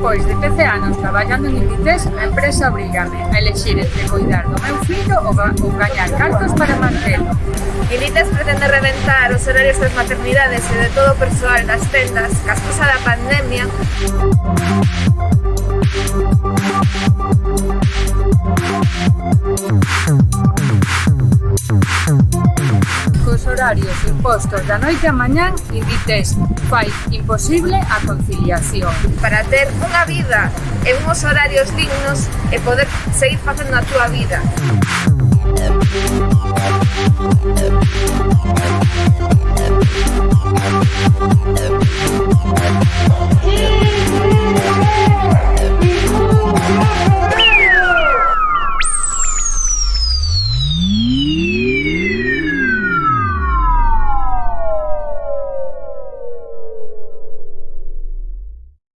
Despois de 13 anos traballando en Inditex, a empresa obrígame a elegir entre cuidar do meu fillo ou, ou gañar cartos para mantelo. Inditex pretende reventar os horarios das maternidades e de todo o persoal das tendas cas causa da pandemia. horarios impostos da noite a mañán Inditex fai imposible a conciliación. Para ter unha vida e unhos horarios dignos e poder seguir facendo a túa vida.